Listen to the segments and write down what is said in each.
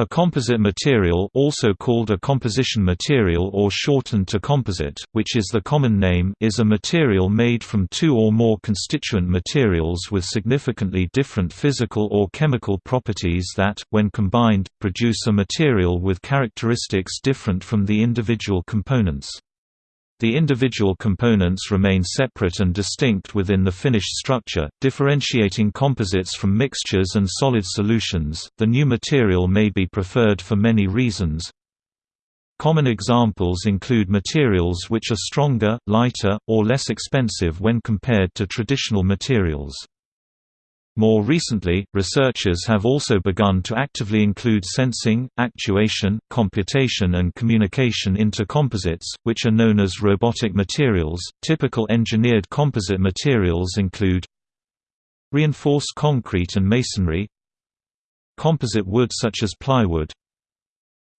A composite material also called a composition material or shortened to composite, which is the common name is a material made from two or more constituent materials with significantly different physical or chemical properties that, when combined, produce a material with characteristics different from the individual components. The individual components remain separate and distinct within the finished structure, differentiating composites from mixtures and solid solutions. The new material may be preferred for many reasons. Common examples include materials which are stronger, lighter, or less expensive when compared to traditional materials. More recently, researchers have also begun to actively include sensing, actuation, computation, and communication into composites, which are known as robotic materials. Typical engineered composite materials include reinforced concrete and masonry, composite wood such as plywood,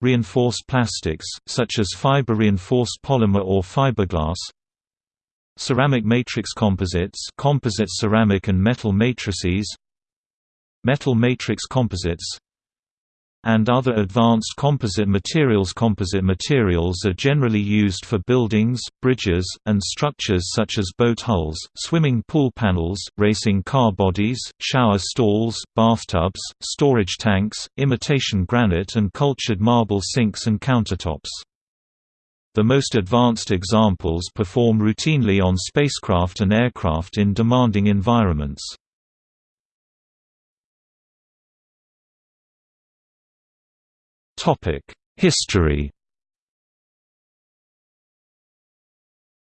reinforced plastics, such as fiber reinforced polymer or fiberglass, Ceramic matrix composites composite ceramic and metal matrices Metal matrix composites and other advanced composite materials Composite materials are generally used for buildings, bridges, and structures such as boat hulls, swimming pool panels, racing car bodies, shower stalls, bathtubs, storage tanks, imitation granite and cultured marble sinks and countertops. The most advanced examples perform routinely on spacecraft and aircraft in demanding environments. History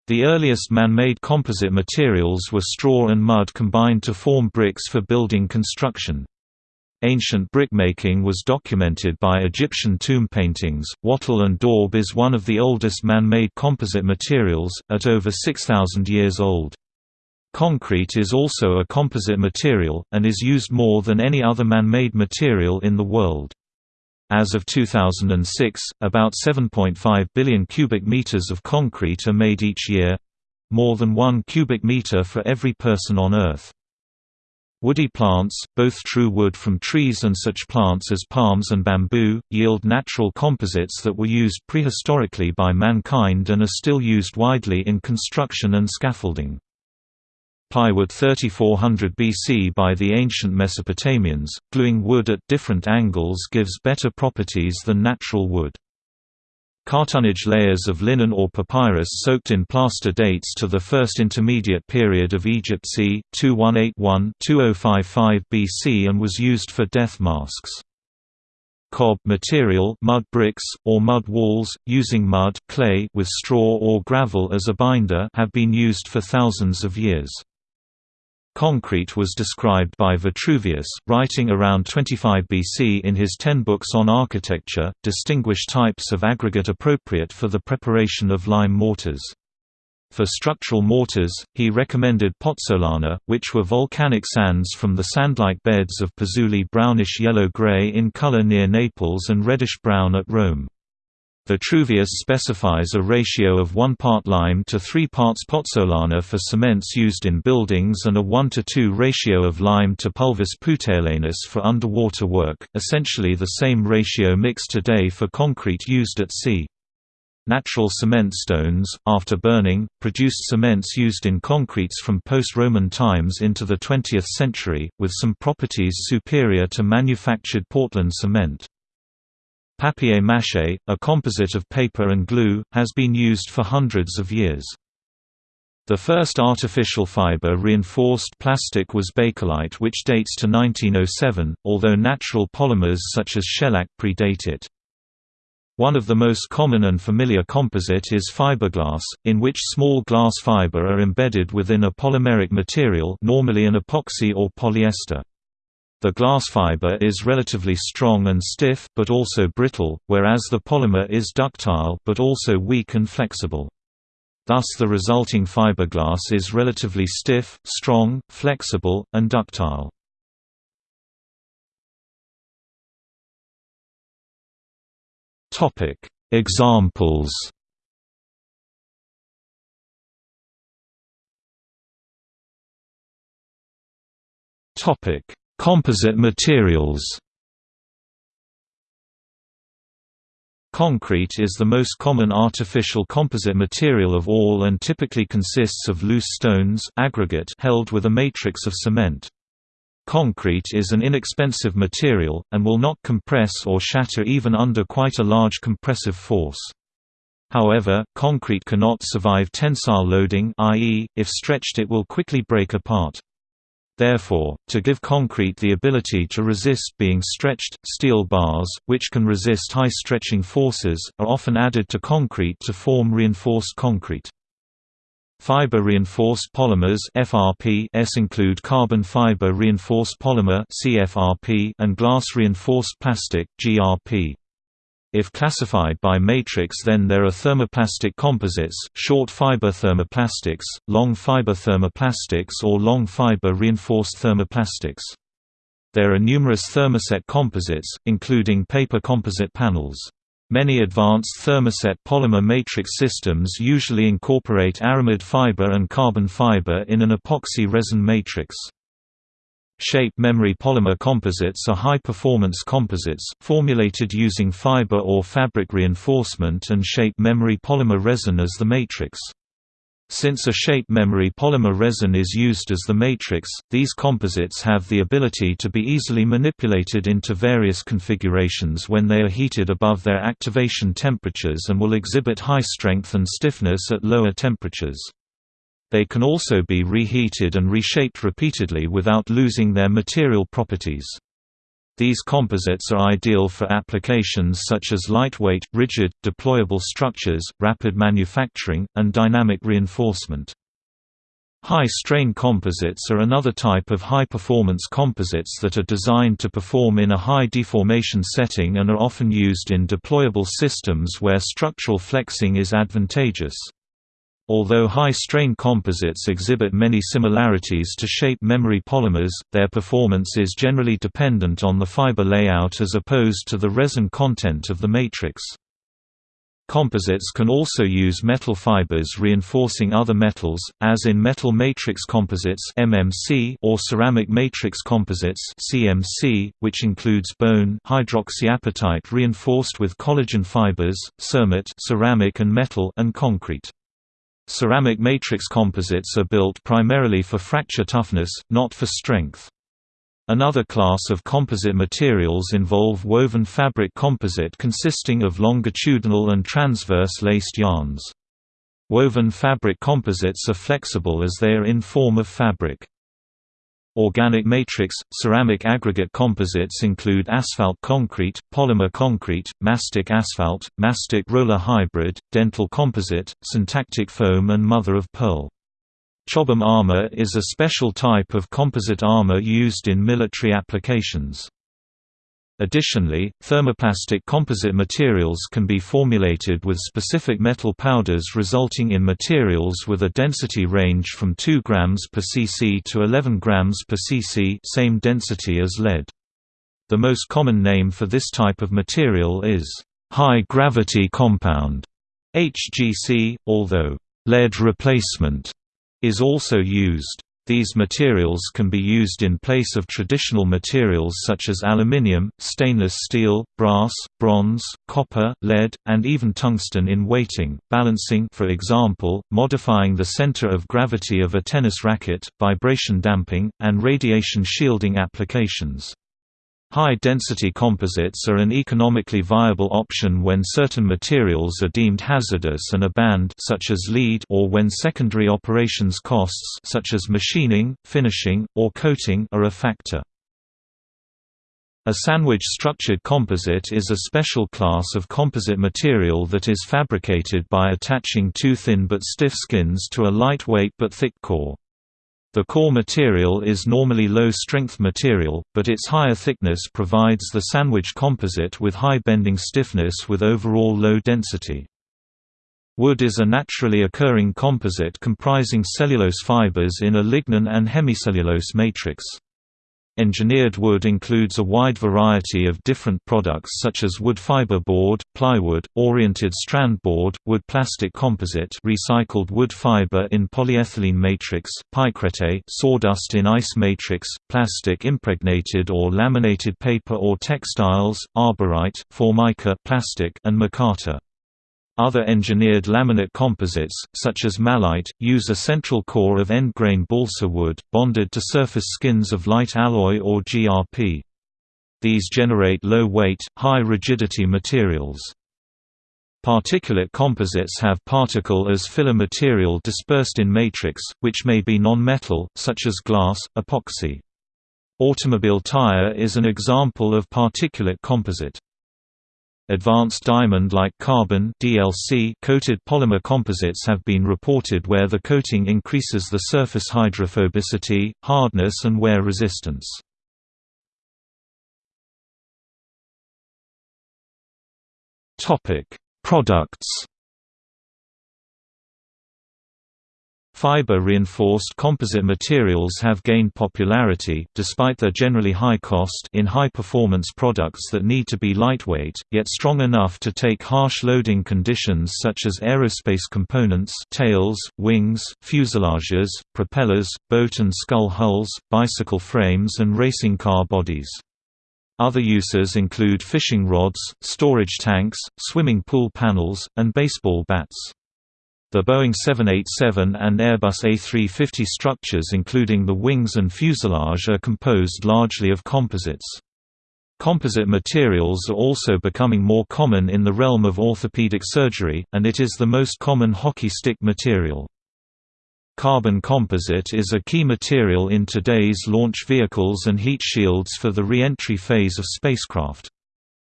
The earliest man-made composite materials were straw and mud combined to form bricks for building construction. Ancient brickmaking was documented by Egyptian tomb paintings. Wattle and daub is one of the oldest man-made composite materials, at over 6,000 years old. Concrete is also a composite material, and is used more than any other man-made material in the world. As of 2006, about 7.5 billion cubic meters of concrete are made each year—more than one cubic meter for every person on Earth. Woody plants, both true wood from trees and such plants as palms and bamboo, yield natural composites that were used prehistorically by mankind and are still used widely in construction and scaffolding. Plywood 3400 BC by the ancient Mesopotamians, gluing wood at different angles gives better properties than natural wood. Cartonnage layers of linen or papyrus soaked in plaster dates to the first intermediate period of Egypt c. 2181-2055 BC and was used for death masks. Cob material mud bricks, or mud walls, using mud clay with straw or gravel as a binder have been used for thousands of years. Concrete was described by Vitruvius, writing around 25 BC in his Ten Books on Architecture, distinguished types of aggregate appropriate for the preparation of lime mortars. For structural mortars, he recommended pozzolana, which were volcanic sands from the sand-like beds of Pozzuoli brownish yellow-gray in color near Naples and reddish-brown at Rome. Vitruvius specifies a ratio of 1 part lime to 3 parts pozzolana for cements used in buildings and a 1 to 2 ratio of lime to pulvis puteolanus for underwater work, essentially the same ratio mixed today for concrete used at sea. Natural cement stones, after burning, produced cements used in concretes from post-Roman times into the 20th century, with some properties superior to manufactured Portland cement. Papier-mâché, a composite of paper and glue, has been used for hundreds of years. The first artificial fiber-reinforced plastic was Bakelite which dates to 1907, although natural polymers such as shellac predate it. One of the most common and familiar composite is fiberglass, in which small glass fiber are embedded within a polymeric material normally an epoxy or polyester. The glass fiber is relatively strong and stiff, but also brittle, whereas the polymer is ductile but also weak and flexible. Thus the resulting fiberglass is relatively stiff, strong, flexible, and ductile. Examples Topic Composite materials Concrete is the most common artificial composite material of all and typically consists of loose stones aggregate held with a matrix of cement. Concrete is an inexpensive material, and will not compress or shatter even under quite a large compressive force. However, concrete cannot survive tensile loading i.e., if stretched it will quickly break apart. Therefore, to give concrete the ability to resist being stretched, steel bars, which can resist high stretching forces, are often added to concrete to form reinforced concrete. Fiber-reinforced polymers FRPs include carbon fiber reinforced polymer CFRP and glass-reinforced plastic GRP. If classified by matrix then there are thermoplastic composites, short fiber thermoplastics, long fiber thermoplastics or long fiber reinforced thermoplastics. There are numerous thermoset composites, including paper composite panels. Many advanced thermoset polymer matrix systems usually incorporate aramid fiber and carbon fiber in an epoxy resin matrix. Shape memory polymer composites are high-performance composites, formulated using fiber or fabric reinforcement and shape memory polymer resin as the matrix. Since a shape memory polymer resin is used as the matrix, these composites have the ability to be easily manipulated into various configurations when they are heated above their activation temperatures and will exhibit high strength and stiffness at lower temperatures. They can also be reheated and reshaped repeatedly without losing their material properties. These composites are ideal for applications such as lightweight, rigid, deployable structures, rapid manufacturing, and dynamic reinforcement. High-strain composites are another type of high-performance composites that are designed to perform in a high deformation setting and are often used in deployable systems where structural flexing is advantageous. Although high-strain composites exhibit many similarities to shape memory polymers, their performance is generally dependent on the fiber layout as opposed to the resin content of the matrix. Composites can also use metal fibers reinforcing other metals, as in metal matrix composites (MMC) or ceramic matrix composites (CMC), which includes bone hydroxyapatite reinforced with collagen fibers, cermet ceramic and metal and concrete. Ceramic matrix composites are built primarily for fracture toughness, not for strength. Another class of composite materials involve woven fabric composite consisting of longitudinal and transverse laced yarns. Woven fabric composites are flexible as they are in form of fabric. Organic matrix, ceramic aggregate composites include asphalt concrete, polymer concrete, mastic asphalt, mastic roller hybrid, dental composite, syntactic foam and mother of pearl. Chobham armor is a special type of composite armor used in military applications. Additionally, thermoplastic composite materials can be formulated with specific metal powders resulting in materials with a density range from 2 grams per cc to 11 grams per cc same density as lead. The most common name for this type of material is high-gravity compound HGC, although lead replacement is also used. These materials can be used in place of traditional materials such as aluminium, stainless steel, brass, bronze, copper, lead, and even tungsten in weighting, balancing for example, modifying the center of gravity of a tennis racket, vibration damping, and radiation shielding applications. High-density composites are an economically viable option when certain materials are deemed hazardous and are banned such as lead or when secondary operations costs such as machining, finishing, or coating are a factor. A sandwich-structured composite is a special class of composite material that is fabricated by attaching two thin but stiff skins to a lightweight but thick core. The core material is normally low-strength material, but its higher thickness provides the sandwich composite with high bending stiffness with overall low density. Wood is a naturally occurring composite comprising cellulose fibers in a lignin and hemicellulose matrix. Engineered wood includes a wide variety of different products such as wood fiber board, plywood, oriented strand board, wood plastic composite recycled wood fiber in polyethylene matrix, pykrete sawdust in ice matrix, plastic impregnated or laminated paper or textiles, arborite, formica plastic and micarta. Other engineered laminate composites, such as Mallite, use a central core of end-grain balsa wood, bonded to surface skins of light alloy or GRP. These generate low-weight, high-rigidity materials. Particulate composites have particle as filler material dispersed in matrix, which may be non-metal, such as glass, epoxy. Automobile tire is an example of particulate composite. Advanced diamond-like carbon DLC coated polymer composites have been reported where the coating increases the surface hydrophobicity, hardness and wear resistance. Products Fiber-reinforced composite materials have gained popularity despite their generally high cost in high-performance products that need to be lightweight, yet strong enough to take harsh loading conditions such as aerospace components tails, wings, fuselages, propellers, boat and scull hulls, bicycle frames and racing car bodies. Other uses include fishing rods, storage tanks, swimming pool panels, and baseball bats. The Boeing 787 and Airbus A350 structures including the wings and fuselage are composed largely of composites. Composite materials are also becoming more common in the realm of orthopedic surgery, and it is the most common hockey stick material. Carbon composite is a key material in today's launch vehicles and heat shields for the re-entry phase of spacecraft.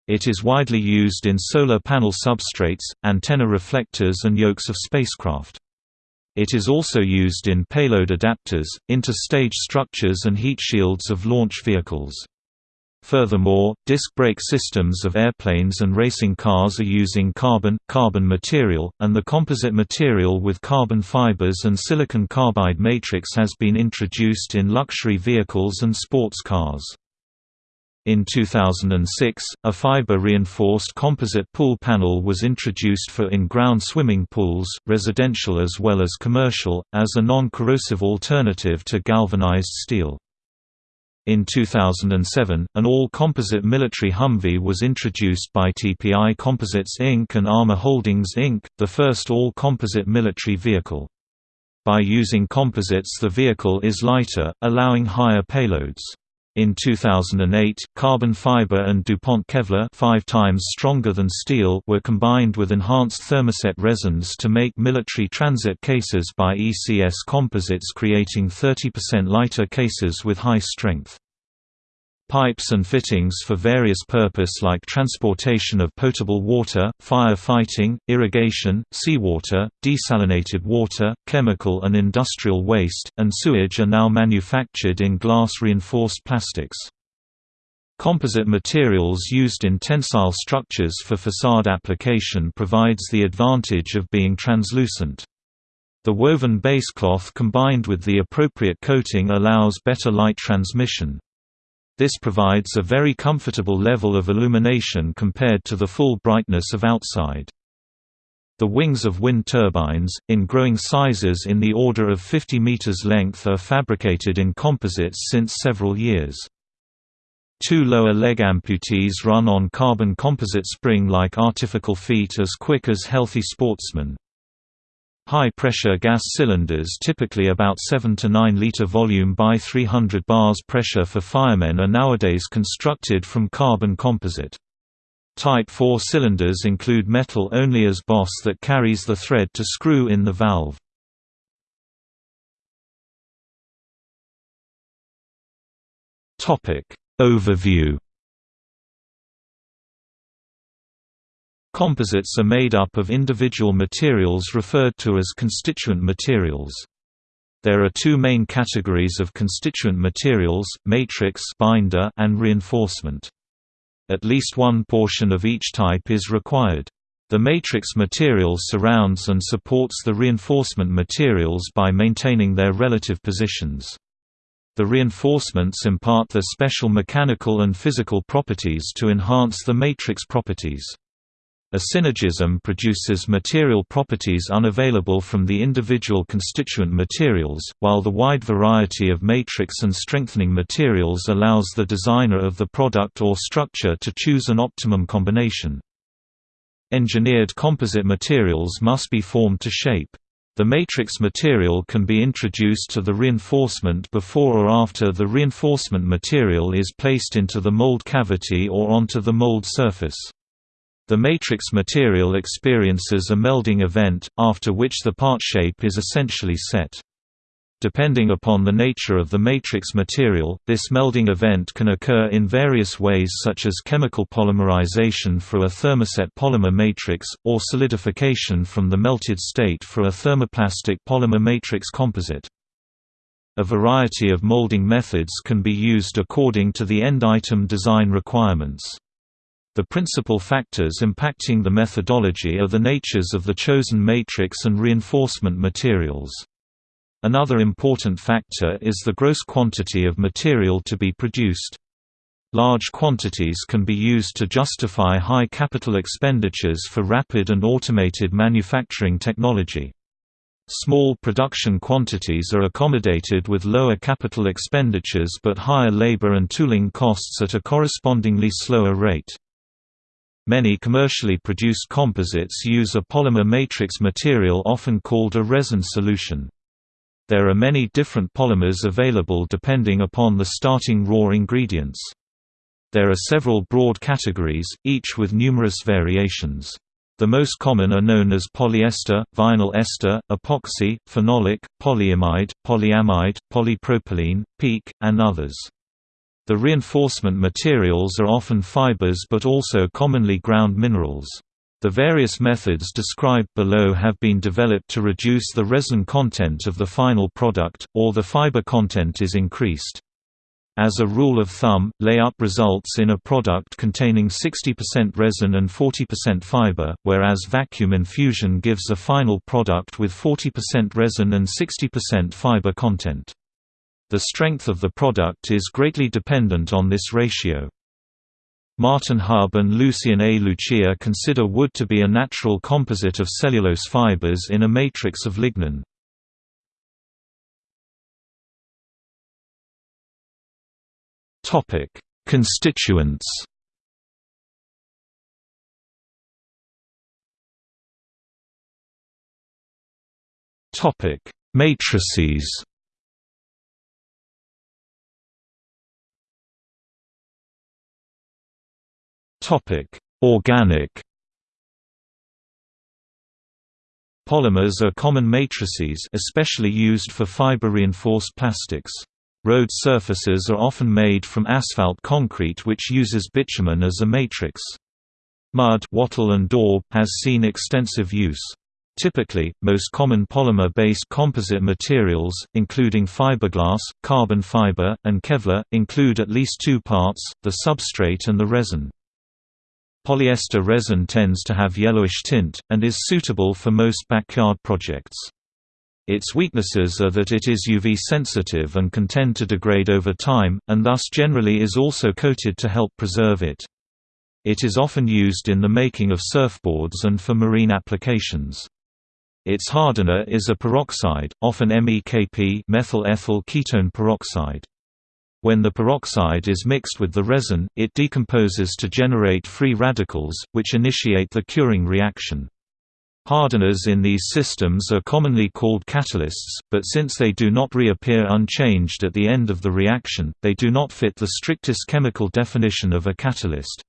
It is widely used in solar panel substrates, antenna reflectors and yokes of spacecraft. It is also used in payload adapters, inter-stage structures and heat shields of launch vehicles. Furthermore, disc brake systems of airplanes and racing cars are using carbon, carbon material, and the composite material with carbon fibers and silicon carbide matrix has been introduced in luxury vehicles and sports cars. In 2006, a fiber-reinforced composite pool panel was introduced for in-ground swimming pools, residential as well as commercial, as a non-corrosive alternative to galvanized steel. In 2007, an all-composite military Humvee was introduced by TPI Composites Inc. and Armor Holdings Inc., the first all-composite military vehicle. By using composites the vehicle is lighter, allowing higher payloads. In 2008, carbon fiber and DuPont Kevlar 5 times stronger than steel were combined with enhanced thermoset resins to make military transit cases by ECS Composites creating 30% lighter cases with high strength. Pipes and fittings for various purpose like transportation of potable water, fire fighting, irrigation, seawater, desalinated water, chemical and industrial waste, and sewage are now manufactured in glass-reinforced plastics. Composite materials used in tensile structures for facade application provides the advantage of being translucent. The woven base cloth combined with the appropriate coating allows better light transmission. This provides a very comfortable level of illumination compared to the full brightness of outside. The wings of wind turbines, in growing sizes in the order of 50 meters length are fabricated in composites since several years. Two lower leg amputees run on carbon composite spring-like artificial feet as quick as healthy sportsmen. High-pressure gas cylinders typically about 7 to 9 liter volume by 300 bars pressure for firemen are nowadays constructed from carbon composite. Type 4 cylinders include metal only as boss that carries the thread to screw in the valve. Overview Composites are made up of individual materials referred to as constituent materials. There are two main categories of constituent materials, matrix binder and reinforcement. At least one portion of each type is required. The matrix material surrounds and supports the reinforcement materials by maintaining their relative positions. The reinforcements impart their special mechanical and physical properties to enhance the matrix properties. A synergism produces material properties unavailable from the individual constituent materials, while the wide variety of matrix and strengthening materials allows the designer of the product or structure to choose an optimum combination. Engineered composite materials must be formed to shape. The matrix material can be introduced to the reinforcement before or after the reinforcement material is placed into the mold cavity or onto the mold surface. The matrix material experiences a melding event, after which the part shape is essentially set. Depending upon the nature of the matrix material, this melding event can occur in various ways such as chemical polymerization for a thermoset polymer matrix, or solidification from the melted state for a thermoplastic polymer matrix composite. A variety of molding methods can be used according to the end item design requirements. The principal factors impacting the methodology are the natures of the chosen matrix and reinforcement materials. Another important factor is the gross quantity of material to be produced. Large quantities can be used to justify high capital expenditures for rapid and automated manufacturing technology. Small production quantities are accommodated with lower capital expenditures but higher labor and tooling costs at a correspondingly slower rate. Many commercially produced composites use a polymer matrix material often called a resin solution. There are many different polymers available depending upon the starting raw ingredients. There are several broad categories, each with numerous variations. The most common are known as polyester, vinyl ester, epoxy, phenolic, polyimide, polyamide, polypropylene, PEEK, and others. The reinforcement materials are often fibers but also commonly ground minerals. The various methods described below have been developed to reduce the resin content of the final product, or the fiber content is increased. As a rule of thumb, layup results in a product containing 60% resin and 40% fiber, whereas vacuum infusion gives a final product with 40% resin and 60% fiber content. The strength of the product is greatly dependent on this ratio. Martin Hub and Lucian A. Lucia consider wood to be a natural composite of cellulose fibers in a matrix of lignin. Constituents Matrices Topic: Organic Polymers are common matrices especially used for fiber-reinforced plastics. Road surfaces are often made from asphalt concrete which uses bitumen as a matrix. Mud wattle and daub has seen extensive use. Typically, most common polymer-based composite materials, including fiberglass, carbon fiber, and Kevlar, include at least two parts, the substrate and the resin. Polyester resin tends to have yellowish tint, and is suitable for most backyard projects. Its weaknesses are that it is UV sensitive and can tend to degrade over time, and thus generally is also coated to help preserve it. It is often used in the making of surfboards and for marine applications. Its hardener is a peroxide, often MEKP methyl ethyl ketone peroxide. When the peroxide is mixed with the resin, it decomposes to generate free radicals, which initiate the curing reaction. Hardeners in these systems are commonly called catalysts, but since they do not reappear unchanged at the end of the reaction, they do not fit the strictest chemical definition of a catalyst.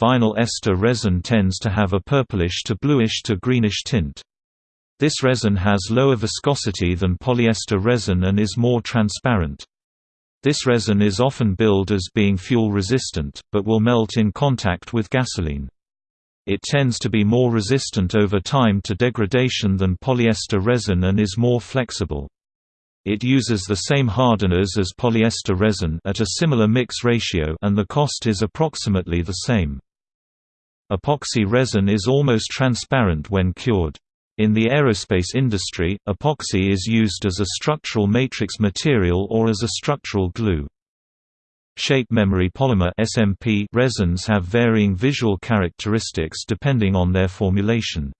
Vinyl ester resin tends to have a purplish to bluish to greenish tint. This resin has lower viscosity than polyester resin and is more transparent. This resin is often billed as being fuel-resistant, but will melt in contact with gasoline. It tends to be more resistant over time to degradation than polyester resin and is more flexible. It uses the same hardeners as polyester resin at a similar mix ratio and the cost is approximately the same. Epoxy resin is almost transparent when cured. In the aerospace industry, epoxy is used as a structural matrix material or as a structural glue. Shape memory polymer SMP resins have varying visual characteristics depending on their formulation.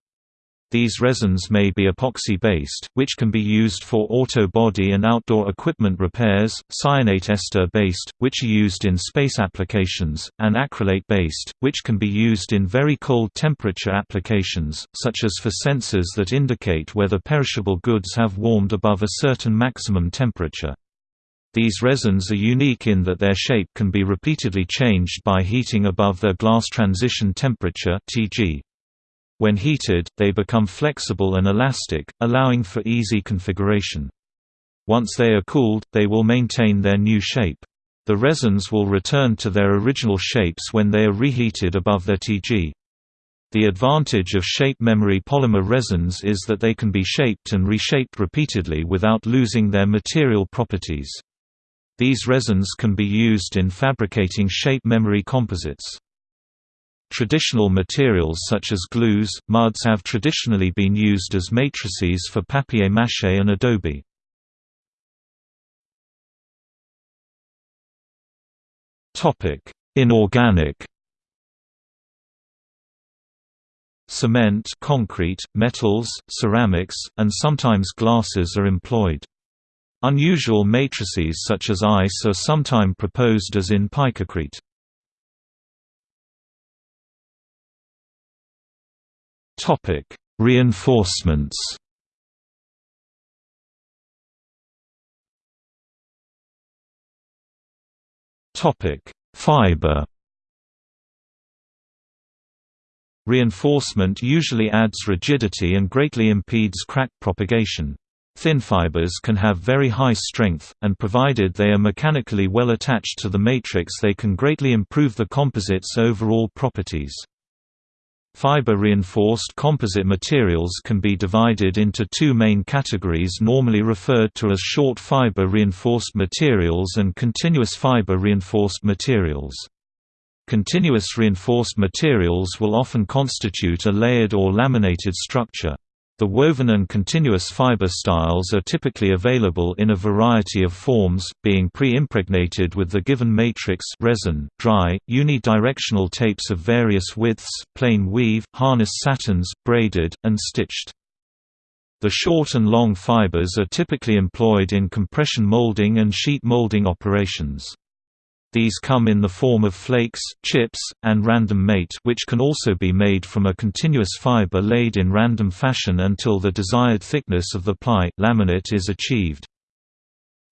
These resins may be epoxy-based, which can be used for auto body and outdoor equipment repairs, cyanate ester-based, which are used in space applications, and acrylate-based, which can be used in very cold temperature applications, such as for sensors that indicate whether perishable goods have warmed above a certain maximum temperature. These resins are unique in that their shape can be repeatedly changed by heating above their glass transition temperature (TG). When heated, they become flexible and elastic, allowing for easy configuration. Once they are cooled, they will maintain their new shape. The resins will return to their original shapes when they are reheated above their Tg. The advantage of shape memory polymer resins is that they can be shaped and reshaped repeatedly without losing their material properties. These resins can be used in fabricating shape memory composites. Traditional materials such as glues, muds have traditionally been used as matrices for papier-mâché and adobe. Inorganic Cement concrete, metals, ceramics, and sometimes glasses are employed. Unusual matrices such as ice are sometimes proposed as in picocrete. Topic: Reinforcements. Topic: Fiber. Reinforcement usually adds rigidity and greatly impedes crack propagation. Thin fibers can have very high strength, and provided they are mechanically well attached to the matrix they can greatly improve the composite's overall properties. Fiber-reinforced composite materials can be divided into two main categories normally referred to as short fiber-reinforced materials and continuous fiber-reinforced materials. Continuous reinforced materials will often constitute a layered or laminated structure. The woven and continuous fiber styles are typically available in a variety of forms, being pre-impregnated with the given matrix resin, dry, unidirectional tapes of various widths, plain weave, harness satins, braided, and stitched. The short and long fibers are typically employed in compression molding and sheet molding operations. These come in the form of flakes, chips, and random mate which can also be made from a continuous fiber laid in random fashion until the desired thickness of the ply laminate is achieved.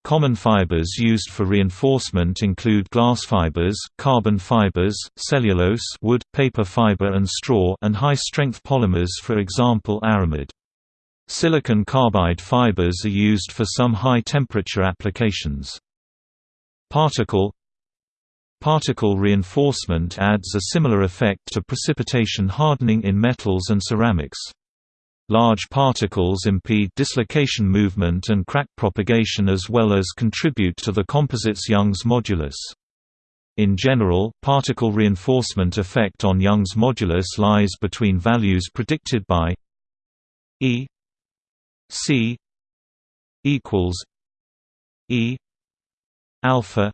Common fibers used for reinforcement include glass fibers, carbon fibers, cellulose wood, paper fiber and straw and high-strength polymers for example aramid. Silicon carbide fibers are used for some high-temperature applications. Particle Particle reinforcement adds a similar effect to precipitation hardening in metals and ceramics. Large particles impede dislocation movement and crack propagation as well as contribute to the composite's Young's modulus. In general, particle reinforcement effect on Young's modulus lies between values predicted by E C equals E alpha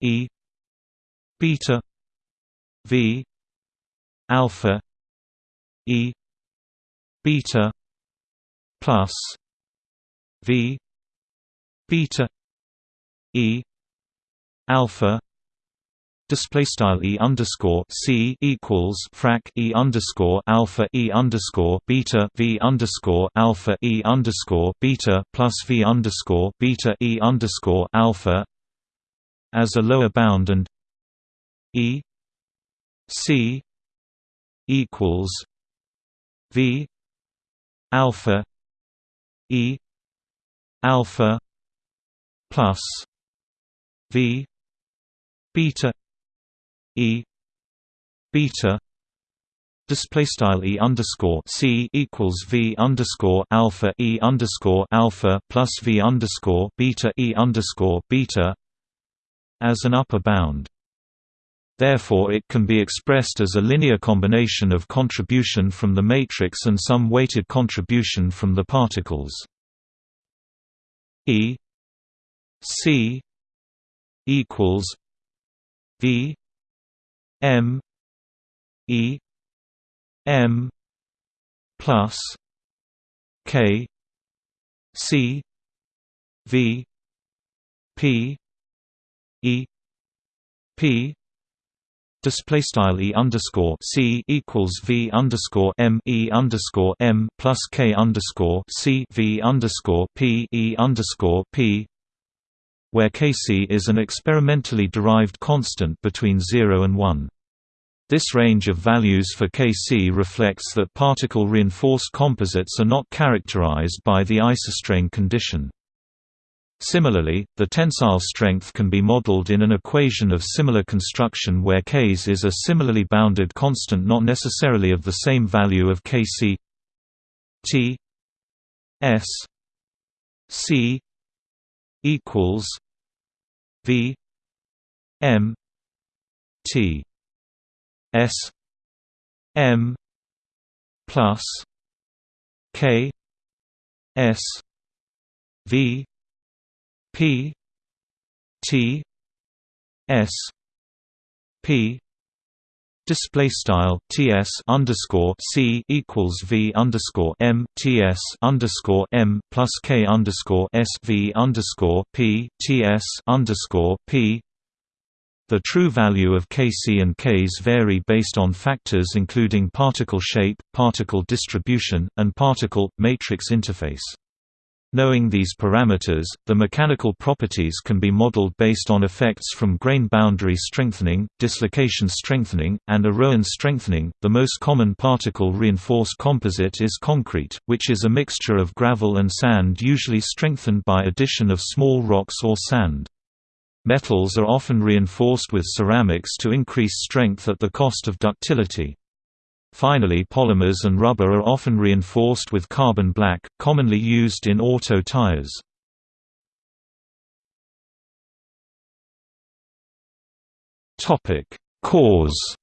E beta v. Alpha e. Beta plus v. Beta e. Alpha display style e underscore c equals frac e underscore alpha e underscore beta v underscore alpha e underscore beta plus v underscore beta e underscore alpha as a lower bound and E C equals V alpha E alpha plus V beta E beta display style e underscore c equals v underscore alpha e underscore alpha plus v underscore beta e underscore beta as an upper bound. Therefore it can be expressed as a linear combination of contribution from the matrix and some weighted contribution from the particles. E C equals V M E M plus K C V P E P display style e underscore c equals v underscore m e underscore m plus k underscore c v underscore p e underscore p, where kc is an experimentally derived constant between 0 and 1. This range of values for Kc reflects that particle reinforced composites are not characterized by the isostrain condition. Similarly, the tensile strength can be modeled in an equation of similar construction where Ks is a similarly bounded constant not necessarily of the same value of Kc. T S C equals V M T S M plus K S V P T S P Display style TS underscore C equals V underscore M TS underscore M plus K underscore S V underscore P TS underscore P the true value of Kc and Ks vary based on factors including particle shape, particle distribution, and particle matrix interface. Knowing these parameters, the mechanical properties can be modeled based on effects from grain boundary strengthening, dislocation strengthening, and Orowan strengthening. The most common particle reinforced composite is concrete, which is a mixture of gravel and sand usually strengthened by addition of small rocks or sand. Metals are often reinforced with ceramics to increase strength at the cost of ductility. Finally polymers and rubber are often reinforced with carbon black, commonly used in auto tires. Cause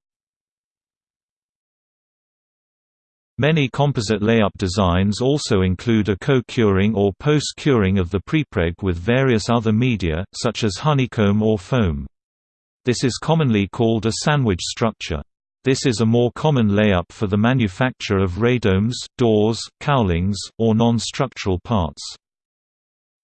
Many composite layup designs also include a co-curing or post-curing of the prepreg with various other media, such as honeycomb or foam. This is commonly called a sandwich structure. This is a more common layup for the manufacture of radomes, doors, cowlings, or non-structural parts.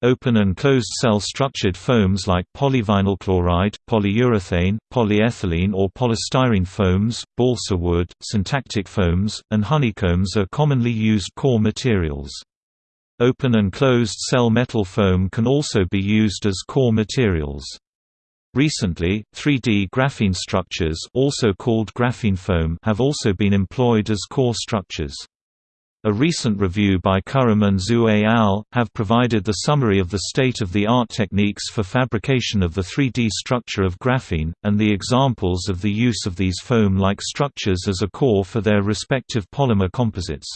Open and closed cell structured foams like polyvinyl chloride, polyurethane, polyethylene or polystyrene foams, balsa wood, syntactic foams, and honeycombs are commonly used core materials. Open and closed cell metal foam can also be used as core materials. Recently, 3D graphene structures also called graphene foam have also been employed as core structures. A recent review by Khurram and Zhu al. have provided the summary of the state-of-the-art techniques for fabrication of the 3D structure of graphene, and the examples of the use of these foam-like structures as a core for their respective polymer composites.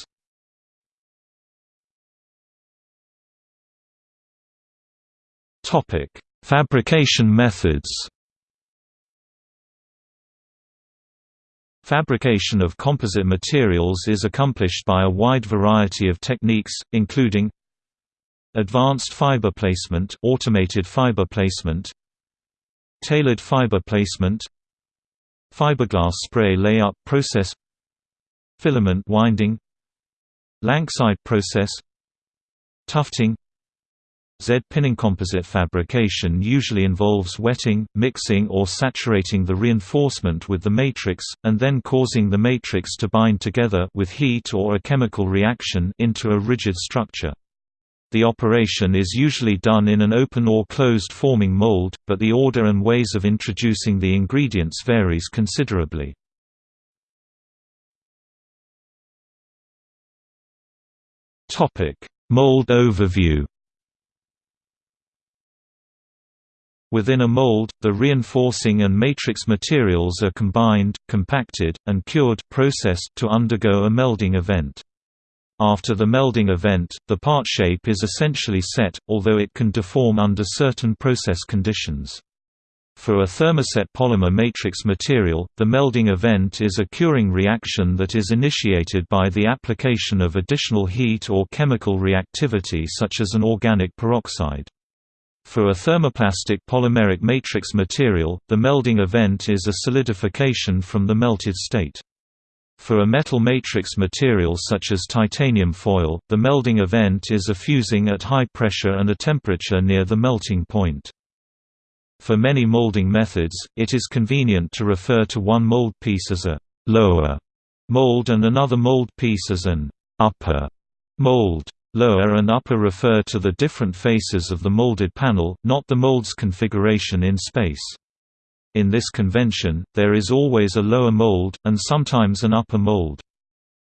Topic: Fabrication methods. Fabrication of composite materials is accomplished by a wide variety of techniques, including advanced fiber placement, automated fiber placement, tailored fiber placement, fiberglass spray layup process, filament winding, Lanxide process, tufting, Z-pinning composite fabrication usually involves wetting, mixing or saturating the reinforcement with the matrix, and then causing the matrix to bind together with heat or a chemical reaction into a rigid structure. The operation is usually done in an open or closed forming mold, but the order and ways of introducing the ingredients varies considerably. Mold overview Within a mold, the reinforcing and matrix materials are combined, compacted, and cured processed to undergo a melding event. After the melding event, the part shape is essentially set, although it can deform under certain process conditions. For a thermoset polymer matrix material, the melding event is a curing reaction that is initiated by the application of additional heat or chemical reactivity such as an organic peroxide. For a thermoplastic polymeric matrix material, the melding event is a solidification from the melted state. For a metal matrix material such as titanium foil, the melding event is a fusing at high pressure and a temperature near the melting point. For many molding methods, it is convenient to refer to one mold piece as a «lower» mold and another mold piece as an «upper» mold. Lower and upper refer to the different faces of the molded panel, not the mold's configuration in space. In this convention, there is always a lower mold, and sometimes an upper mold.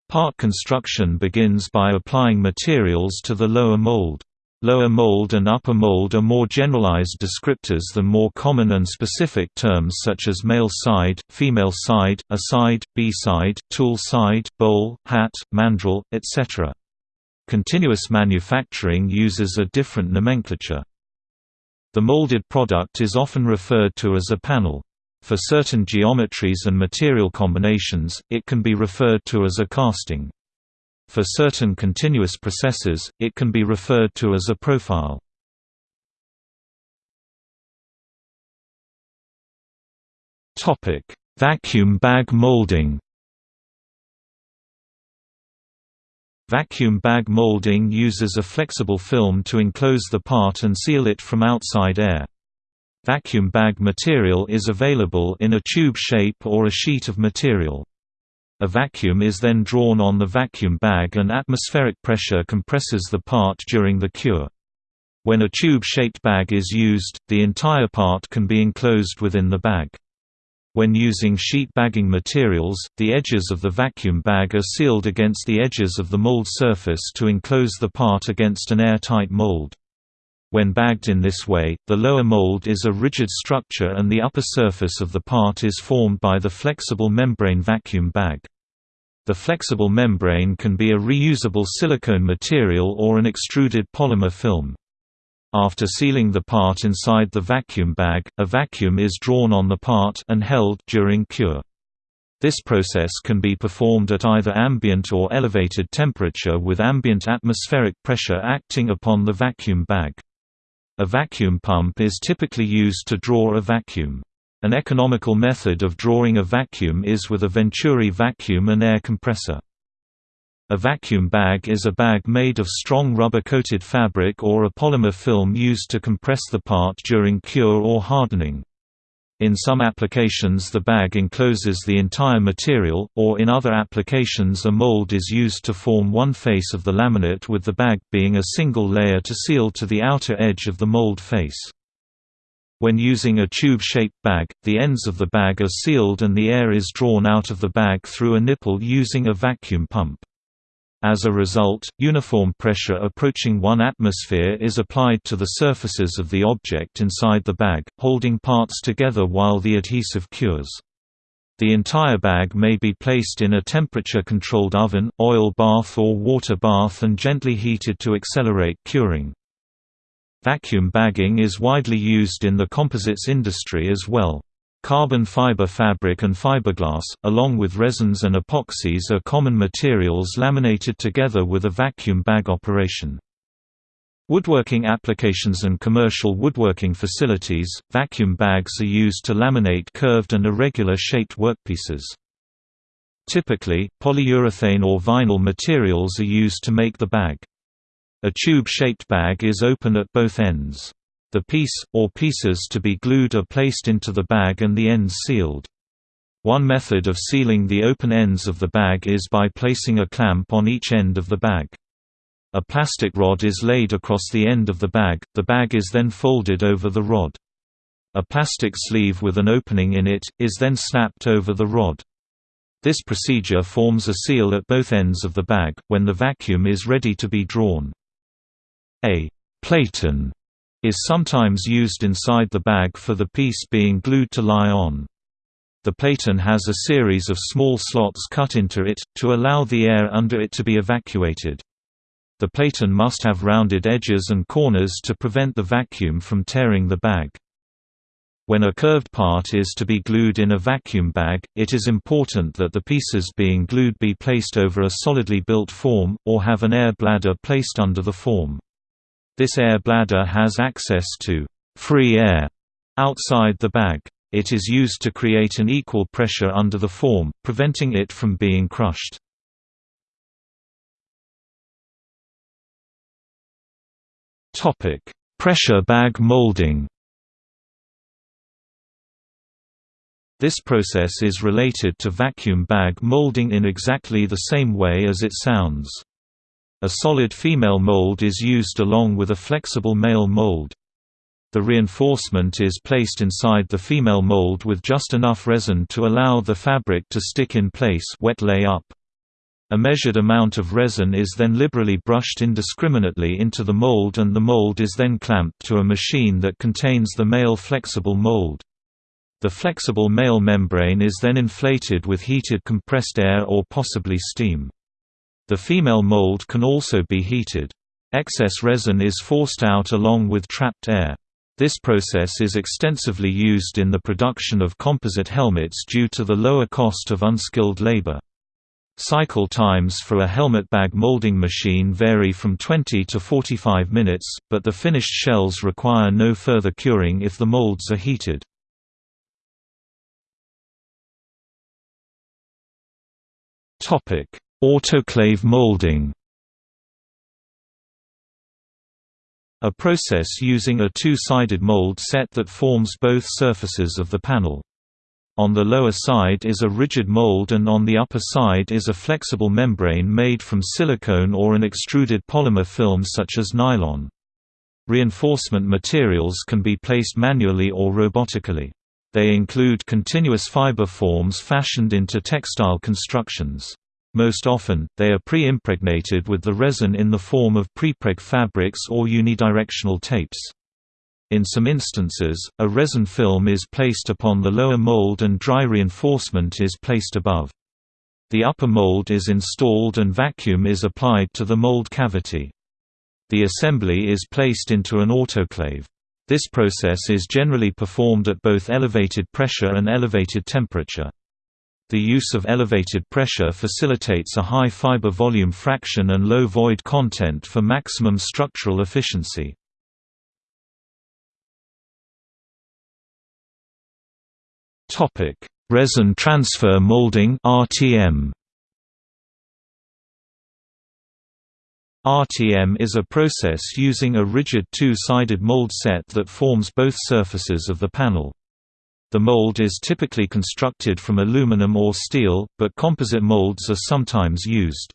Part construction begins by applying materials to the lower mold. Lower mold and upper mold are more generalized descriptors than more common and specific terms such as male side, female side, A side, B side, tool side, bowl, hat, mandrel, etc. Continuous manufacturing uses a different nomenclature. The molded product is often referred to as a panel. For certain geometries and material combinations, it can be referred to as a casting. For certain continuous processes, it can be referred to as a profile. Vacuum bag molding. Vacuum bag molding uses a flexible film to enclose the part and seal it from outside air. Vacuum bag material is available in a tube shape or a sheet of material. A vacuum is then drawn on the vacuum bag and atmospheric pressure compresses the part during the cure. When a tube-shaped bag is used, the entire part can be enclosed within the bag. When using sheet bagging materials, the edges of the vacuum bag are sealed against the edges of the mold surface to enclose the part against an airtight mold. When bagged in this way, the lower mold is a rigid structure and the upper surface of the part is formed by the flexible membrane vacuum bag. The flexible membrane can be a reusable silicone material or an extruded polymer film. After sealing the part inside the vacuum bag, a vacuum is drawn on the part and held during cure. This process can be performed at either ambient or elevated temperature with ambient atmospheric pressure acting upon the vacuum bag. A vacuum pump is typically used to draw a vacuum. An economical method of drawing a vacuum is with a Venturi vacuum and air compressor. A vacuum bag is a bag made of strong rubber-coated fabric or a polymer film used to compress the part during cure or hardening. In some applications the bag encloses the entire material, or in other applications a mold is used to form one face of the laminate with the bag being a single layer to seal to the outer edge of the mold face. When using a tube-shaped bag, the ends of the bag are sealed and the air is drawn out of the bag through a nipple using a vacuum pump. As a result, uniform pressure approaching 1 atmosphere is applied to the surfaces of the object inside the bag, holding parts together while the adhesive cures. The entire bag may be placed in a temperature-controlled oven, oil bath or water bath and gently heated to accelerate curing. Vacuum bagging is widely used in the composites industry as well. Carbon fiber fabric and fiberglass, along with resins and epoxies are common materials laminated together with a vacuum bag operation. Woodworking applications and commercial woodworking facilities, vacuum bags are used to laminate curved and irregular shaped workpieces. Typically, polyurethane or vinyl materials are used to make the bag. A tube-shaped bag is open at both ends. The piece, or pieces to be glued are placed into the bag and the ends sealed. One method of sealing the open ends of the bag is by placing a clamp on each end of the bag. A plastic rod is laid across the end of the bag, the bag is then folded over the rod. A plastic sleeve with an opening in it, is then snapped over the rod. This procedure forms a seal at both ends of the bag, when the vacuum is ready to be drawn. A platen is sometimes used inside the bag for the piece being glued to lie on. The platen has a series of small slots cut into it, to allow the air under it to be evacuated. The platen must have rounded edges and corners to prevent the vacuum from tearing the bag. When a curved part is to be glued in a vacuum bag, it is important that the pieces being glued be placed over a solidly built form, or have an air bladder placed under the form. This air bladder has access to free air outside the bag. It is used to create an equal pressure under the form, preventing it from being crushed. Topic: Pressure bag molding This process is related to vacuum bag molding in exactly the same way as it sounds. A solid female mold is used along with a flexible male mold. The reinforcement is placed inside the female mold with just enough resin to allow the fabric to stick in place wet lay up. A measured amount of resin is then liberally brushed indiscriminately into the mold and the mold is then clamped to a machine that contains the male flexible mold. The flexible male membrane is then inflated with heated compressed air or possibly steam. The female mold can also be heated. Excess resin is forced out along with trapped air. This process is extensively used in the production of composite helmets due to the lower cost of unskilled labor. Cycle times for a helmet bag molding machine vary from 20 to 45 minutes, but the finished shells require no further curing if the molds are heated. Topic: Autoclave molding. A process using a two-sided mold set that forms both surfaces of the panel. On the lower side is a rigid mold and on the upper side is a flexible membrane made from silicone or an extruded polymer film such as nylon. Reinforcement materials can be placed manually or robotically. They include continuous fiber forms fashioned into textile constructions. Most often, they are pre-impregnated with the resin in the form of prepreg fabrics or unidirectional tapes. In some instances, a resin film is placed upon the lower mold and dry reinforcement is placed above. The upper mold is installed and vacuum is applied to the mold cavity. The assembly is placed into an autoclave. This process is generally performed at both elevated pressure and elevated temperature. The use of elevated pressure facilitates a high fiber volume fraction and low void content for maximum structural efficiency. Resin transfer molding RTM RTM is a process using a rigid two-sided mold set that forms both surfaces of the panel. The mold is typically constructed from aluminum or steel, but composite molds are sometimes used.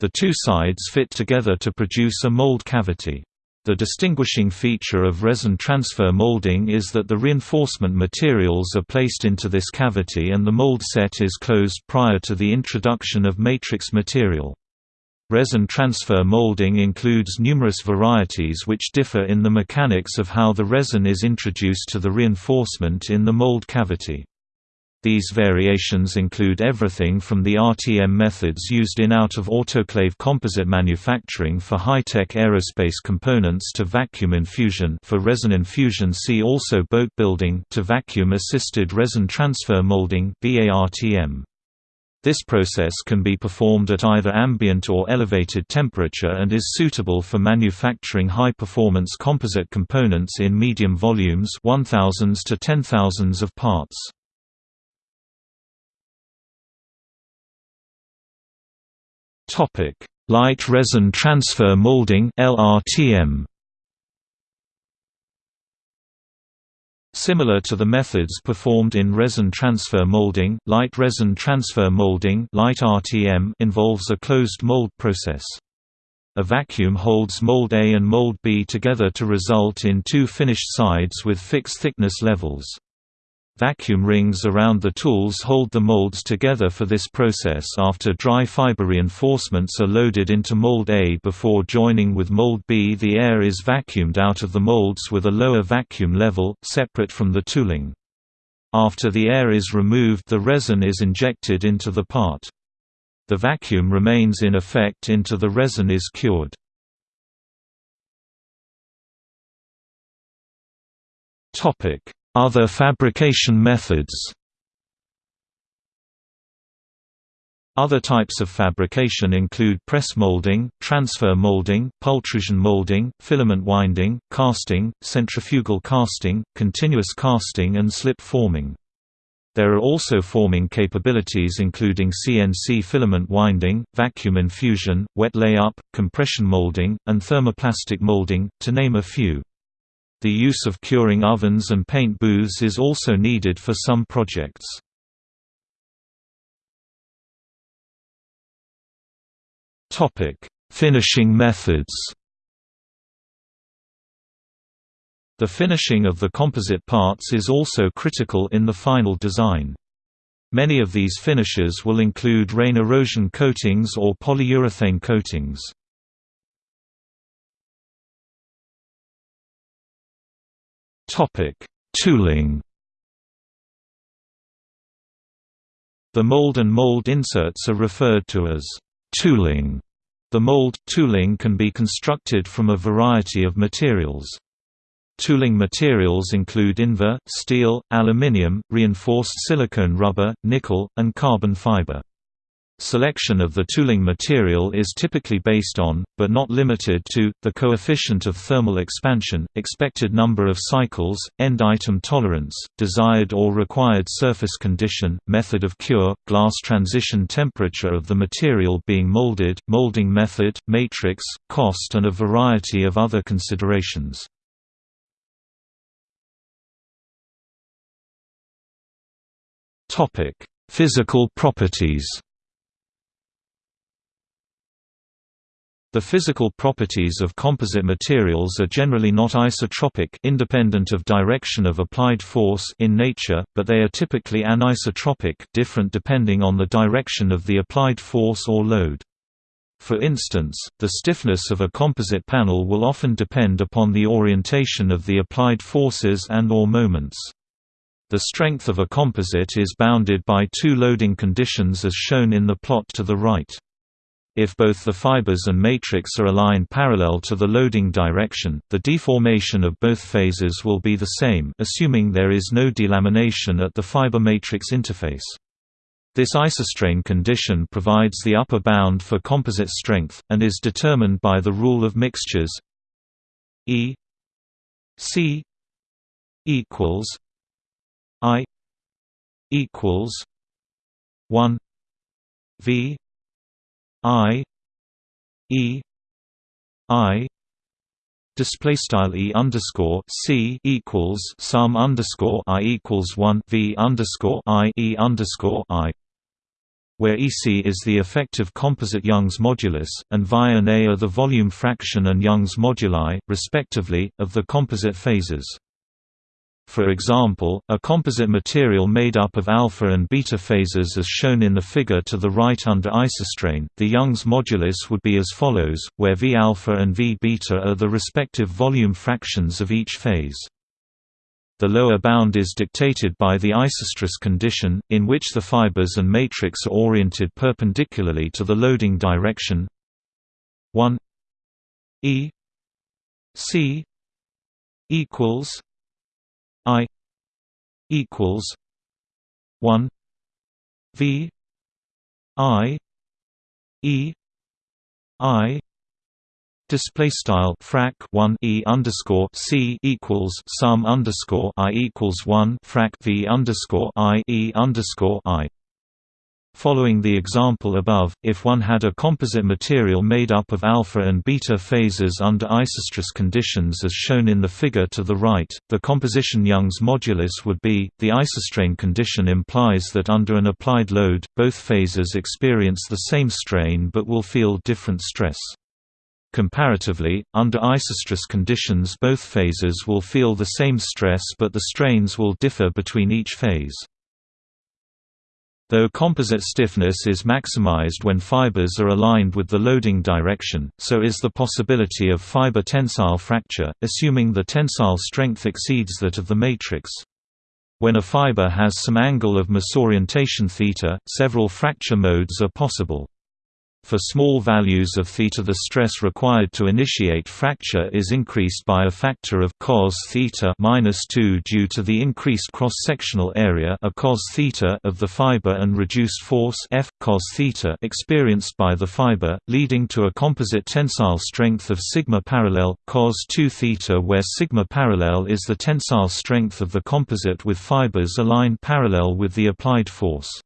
The two sides fit together to produce a mold cavity. The distinguishing feature of resin transfer molding is that the reinforcement materials are placed into this cavity and the mold set is closed prior to the introduction of matrix material. Resin transfer molding includes numerous varieties which differ in the mechanics of how the resin is introduced to the reinforcement in the mold cavity. These variations include everything from the RTM methods used in out-of-autoclave composite manufacturing for high-tech aerospace components to vacuum infusion for resin infusion see also boat building to vacuum-assisted resin transfer molding VARTM. This process can be performed at either ambient or elevated temperature and is suitable for manufacturing high-performance composite components in medium volumes 1000s to 10,000s of parts. Light resin transfer molding LRTM Similar to the methods performed in resin transfer molding, light resin transfer molding light RTM involves a closed mold process. A vacuum holds mold A and mold B together to result in two finished sides with fixed thickness levels. Vacuum rings around the tools hold the molds together for this process after dry fiber reinforcements are loaded into mold A before joining with mold B the air is vacuumed out of the molds with a lower vacuum level, separate from the tooling. After the air is removed the resin is injected into the part. The vacuum remains in effect into the resin is cured. Other fabrication methods Other types of fabrication include press molding, transfer molding, pultrusion molding, filament winding, casting, centrifugal casting, continuous casting and slip forming. There are also forming capabilities including CNC filament winding, vacuum infusion, wet layup, compression molding, and thermoplastic molding, to name a few. The use of curing ovens and paint booths is also needed for some projects. Finishing methods. The finishing of the composite parts is also critical in the final design. Many of these finishes will include rain erosion coatings or polyurethane coatings. Topic: Tooling. The mold and mold inserts are referred to as Tooling. The mold tooling can be constructed from a variety of materials. Tooling materials include Invar, steel, aluminium, reinforced silicone rubber, nickel, and carbon fiber. Selection of the tooling material is typically based on, but not limited to, the coefficient of thermal expansion, expected number of cycles, end item tolerance, desired or required surface condition, method of cure, glass transition temperature of the material being molded, molding method, matrix, cost and a variety of other considerations. Physical properties The physical properties of composite materials are generally not isotropic independent of direction of applied force in nature, but they are typically anisotropic different depending on the direction of the applied force or load. For instance, the stiffness of a composite panel will often depend upon the orientation of the applied forces and or moments. The strength of a composite is bounded by two loading conditions as shown in the plot to the right. If both the fibers and matrix are aligned parallel to the loading direction, the deformation of both phases will be the same assuming there is no delamination at the fiber-matrix interface. This isostrain condition provides the upper bound for composite strength, and is determined by the rule of mixtures E C equals I equals one V I E I display style e underscore c equals sum underscore i equals one v underscore i e underscore i, where EC is the effective composite Young's modulus, and Vi and A are the volume fraction and Young's moduli, respectively, of the composite phases. For example, a composite material made up of alpha and beta phases as shown in the figure to the right under isostrain, the Young's modulus would be as follows, where V alpha and V beta are the respective volume fractions of each phase. The lower bound is dictated by the isostress condition, in which the fibers and matrix are oriented perpendicularly to the loading direction 1 E C equals equals one V I E I Display style frac one e underscore c equals sum underscore i equals one frac v underscore i e underscore i Following the example above, if one had a composite material made up of alpha and beta phases under isostress conditions as shown in the figure to the right, the composition Young's modulus would be, the isostrain condition implies that under an applied load, both phases experience the same strain but will feel different stress. Comparatively, under isostress conditions both phases will feel the same stress but the strains will differ between each phase. Though composite stiffness is maximized when fibers are aligned with the loading direction, so is the possibility of fiber tensile fracture, assuming the tensile strength exceeds that of the matrix. When a fiber has some angle of misorientation theta, several fracture modes are possible. For small values of theta the stress required to initiate fracture is increased by a factor of cos theta minus 2 due to the increased cross-sectional area a cos theta of the fiber and reduced force F cos theta experienced by the fiber, leading to a composite tensile strength of sigma parallel cos 2 theta where sigma parallel is the tensile strength of the composite with fibers aligned parallel with the applied force.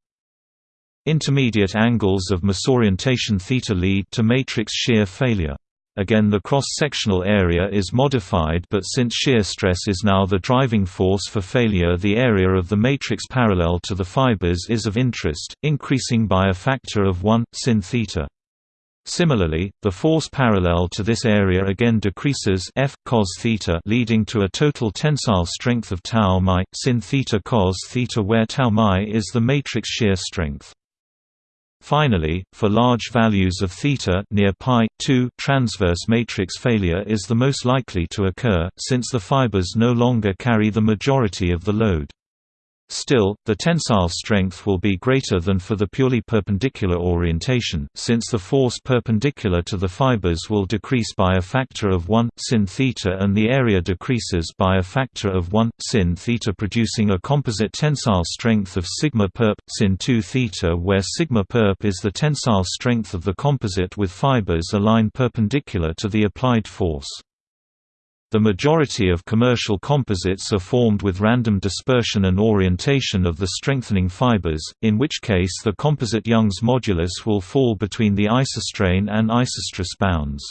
Intermediate angles of misorientation theta lead to matrix shear failure. Again the cross-sectional area is modified but since shear stress is now the driving force for failure the area of the matrix parallel to the fibers is of interest, increasing by a factor of 1, sin theta. Similarly, the force parallel to this area again decreases F cos theta, leading to a total tensile strength of tau mi sin theta cos theta, where tau mi is the matrix shear strength. Finally, for large values of theta near pi 2, transverse matrix failure is the most likely to occur, since the fibers no longer carry the majority of the load. Still, the tensile strength will be greater than for the purely perpendicular orientation, since the force perpendicular to the fibers will decrease by a factor of 1, sin theta and the area decreases by a factor of 1, sin theta producing a composite tensile strength of sigma perp, sin 2 theta where sigma perp is the tensile strength of the composite with fibers aligned perpendicular to the applied force. The majority of commercial composites are formed with random dispersion and orientation of the strengthening fibers, in which case the composite Young's modulus will fall between the isostrain and isostress bounds.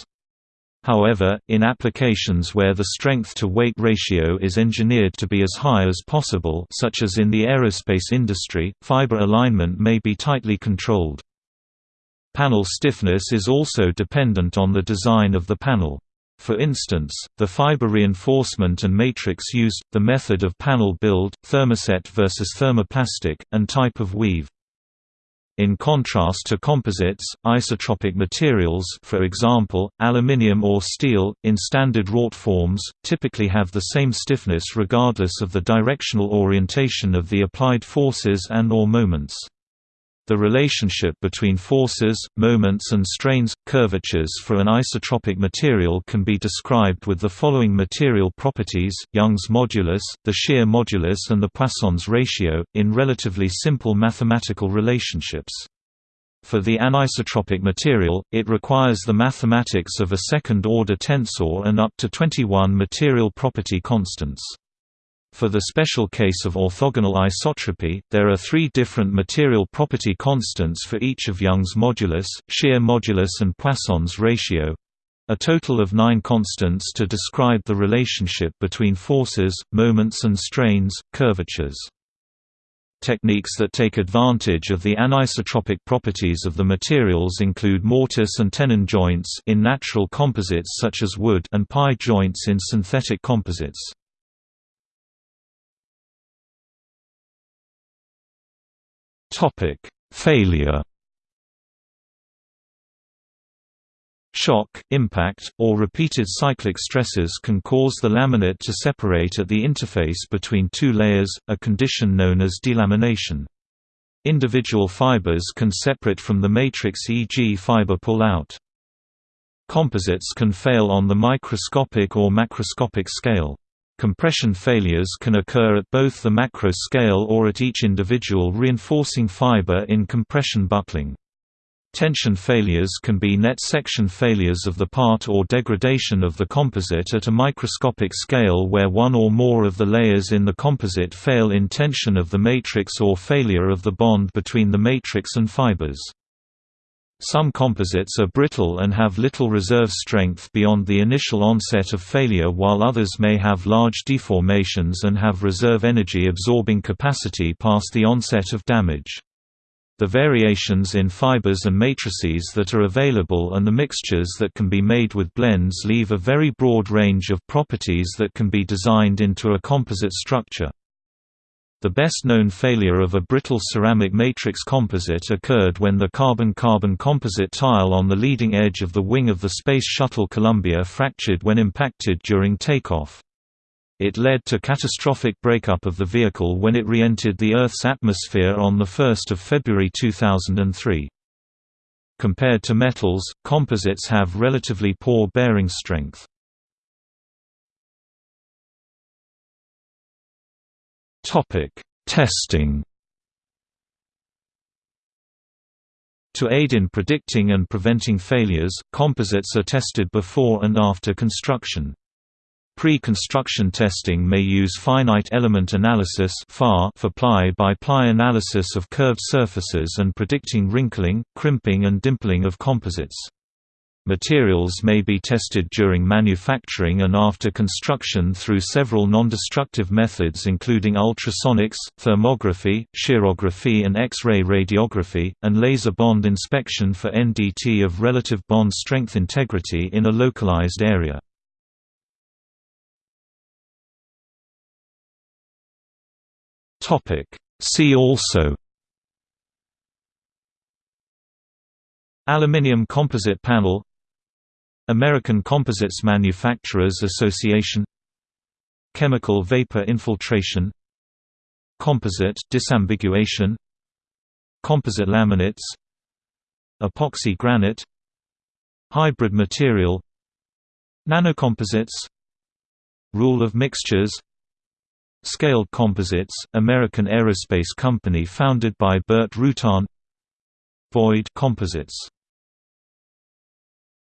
However, in applications where the strength-to-weight ratio is engineered to be as high as possible such as in the aerospace industry, fiber alignment may be tightly controlled. Panel stiffness is also dependent on the design of the panel. For instance, the fiber reinforcement and matrix used, the method of panel build, thermoset versus thermoplastic, and type of weave. In contrast to composites, isotropic materials for example, aluminium or steel, in standard wrought forms, typically have the same stiffness regardless of the directional orientation of the applied forces and or moments. The relationship between forces, moments and strains, curvatures for an isotropic material can be described with the following material properties, Young's modulus, the shear modulus and the Poisson's ratio, in relatively simple mathematical relationships. For the anisotropic material, it requires the mathematics of a second-order tensor and up to 21 material property constants. For the special case of orthogonal isotropy, there are three different material property constants for each of Young's modulus, shear modulus and Poisson's ratio a total of nine constants to describe the relationship between forces, moments and strains, curvatures. Techniques that take advantage of the anisotropic properties of the materials include mortise and tenon joints in natural composites such as wood and pi joints in synthetic composites. Topic: Failure. Shock, impact, or repeated cyclic stresses can cause the laminate to separate at the interface between two layers, a condition known as delamination. Individual fibers can separate from the matrix e.g. fiber pull-out. Composites can fail on the microscopic or macroscopic scale. Compression failures can occur at both the macro scale or at each individual reinforcing fiber in compression buckling. Tension failures can be net section failures of the part or degradation of the composite at a microscopic scale where one or more of the layers in the composite fail in tension of the matrix or failure of the bond between the matrix and fibers. Some composites are brittle and have little reserve strength beyond the initial onset of failure while others may have large deformations and have reserve energy absorbing capacity past the onset of damage. The variations in fibers and matrices that are available and the mixtures that can be made with blends leave a very broad range of properties that can be designed into a composite structure. The best-known failure of a brittle ceramic matrix composite occurred when the carbon-carbon composite tile on the leading edge of the wing of the Space Shuttle Columbia fractured when impacted during takeoff. It led to catastrophic breakup of the vehicle when it re-entered the Earth's atmosphere on 1 February 2003. Compared to metals, composites have relatively poor bearing strength. Testing To aid in predicting and preventing failures, composites are tested before and after construction. Pre-construction testing may use finite element analysis for ply-by-ply analysis of curved surfaces and predicting wrinkling, crimping and dimpling of composites. Materials may be tested during manufacturing and after construction through several non-destructive methods including ultrasonics, thermography, shearography and X-ray radiography, and laser bond inspection for NDT of relative bond strength integrity in a localized area. See also Aluminium composite panel American Composites Manufacturers Association Chemical vapor infiltration Composite disambiguation Composite laminates Epoxy granite Hybrid material Nanocomposites Rule of mixtures Scaled Composites, American aerospace company founded by Burt Rutan Void Composites